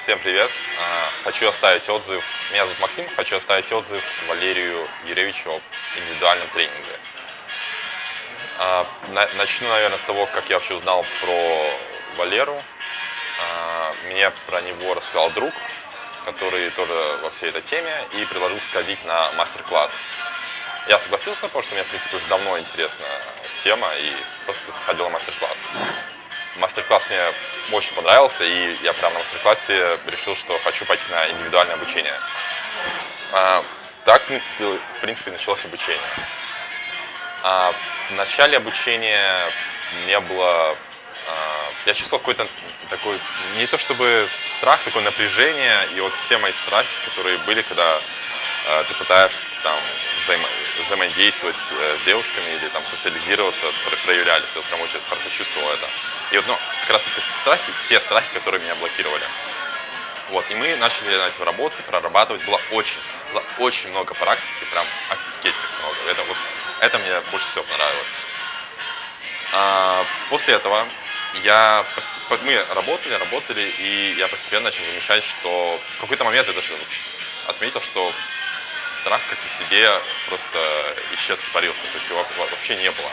Всем привет! А, хочу оставить отзыв, меня зовут Максим, хочу оставить отзыв Валерию Юрьевичу об индивидуальном тренинге. А, начну, наверное, с того, как я вообще узнал про Валеру. А, мне про него рассказал друг, который тоже во всей этой теме, и предложил сходить на мастер-класс. Я согласился, потому что мне, в принципе, уже давно интересна тема, и просто сходил на мастер-класс. Мастер-класс мне очень понравился, и я прямо на мастер-классе решил, что хочу пойти на индивидуальное обучение. А, так, в принципе, в принципе, началось обучение. А, в начале обучения не было... А, я чувствовал какой-то такой, не то чтобы страх, такое напряжение, и вот все мои страхи, которые были, когда а, ты пытаешься там взаимо взаимодействовать э, с девушками или там социализироваться, проявлялись. Я прям очень хорошо чувствовал это. И вот, ну, как раз таки страхи, те страхи, которые меня блокировали. Вот, и мы начали на этим работать, прорабатывать. Было очень, было очень много практики, прям офигеть как много. Это, вот, это мне больше всего понравилось. А, после этого я, мы работали, работали, и я постепенно начал замечать, что в какой-то момент я даже отметил, что страх как по себе просто исчез, испарился, то есть его вообще не было.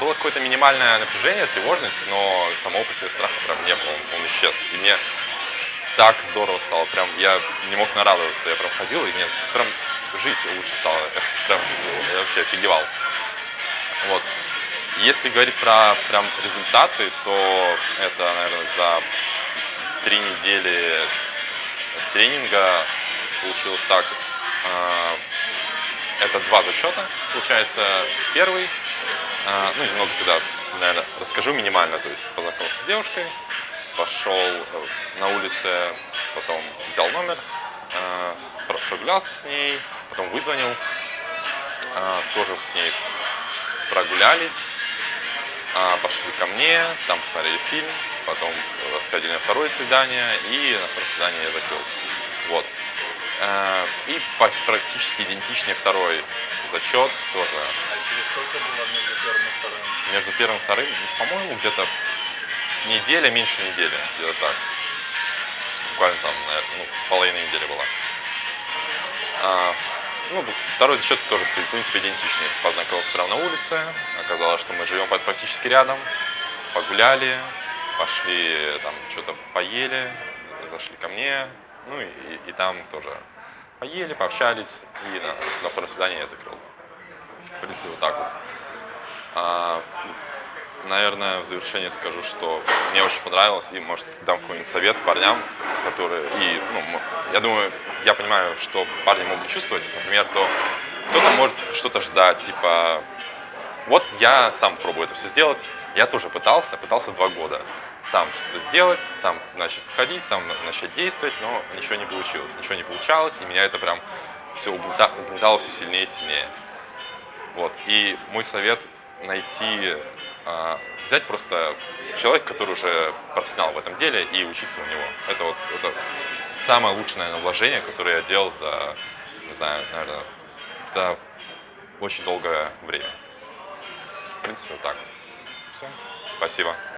Было какое-то минимальное напряжение, тревожность, но самого по себе страха прям не было, он, исчез. И мне так здорово стало, прям я не мог нарадоваться, я прям ходил, и мне прям жизнь лучше стала, прям я вообще офигевал. Вот. Если говорить про прям результаты, то это, наверное, за три недели тренинга получилось так. А, это два зачета, получается, первый, а, ну, немного тогда, наверное, расскажу минимально, то есть познакомился с девушкой, пошел э, на улице, потом взял номер, прогулялся с ней, потом вызвонил, тоже с ней прогулялись, пошли ко мне, там посмотрели фильм, потом сходили на второе свидание, и на второе свидание я закрыл. Вот. Э, и практически идентичный второй зачет тоже. А через сколько было между первым и вторым? Между первым и вторым, по-моему, где-то неделя, меньше недели, где-то так. Буквально там, наверное, ну, половина недели была. А, ну, второй зачет тоже, в принципе, идентичный. Познакомился прямо на улице, оказалось, что мы живем практически рядом, погуляли, пошли, там, что-то поели, зашли ко мне, ну и, и там тоже поели, пообщались, и на, на втором свидании я закрыл. В принципе, вот так вот. А, наверное, в завершение скажу, что мне очень понравилось, и, может, дам какой-нибудь совет парням, которые, и, ну, я думаю, я понимаю, что парни могут чувствовать, например, то кто-то может что-то ждать, типа, вот я сам пробую это все сделать, я тоже пытался, пытался два года сам что-то сделать, сам начать ходить, сам начать действовать, но ничего не получилось. Ничего не получалось, и меня это прям все угнетало все сильнее и сильнее. Вот. И мой совет найти, э, взять просто человека, который уже профессионал в этом деле, и учиться у него. Это вот это самое лучшее, наверное, вложение, которое я делал за, не знаю, наверное, за очень долгое время. В принципе, вот так. Все. Спасибо.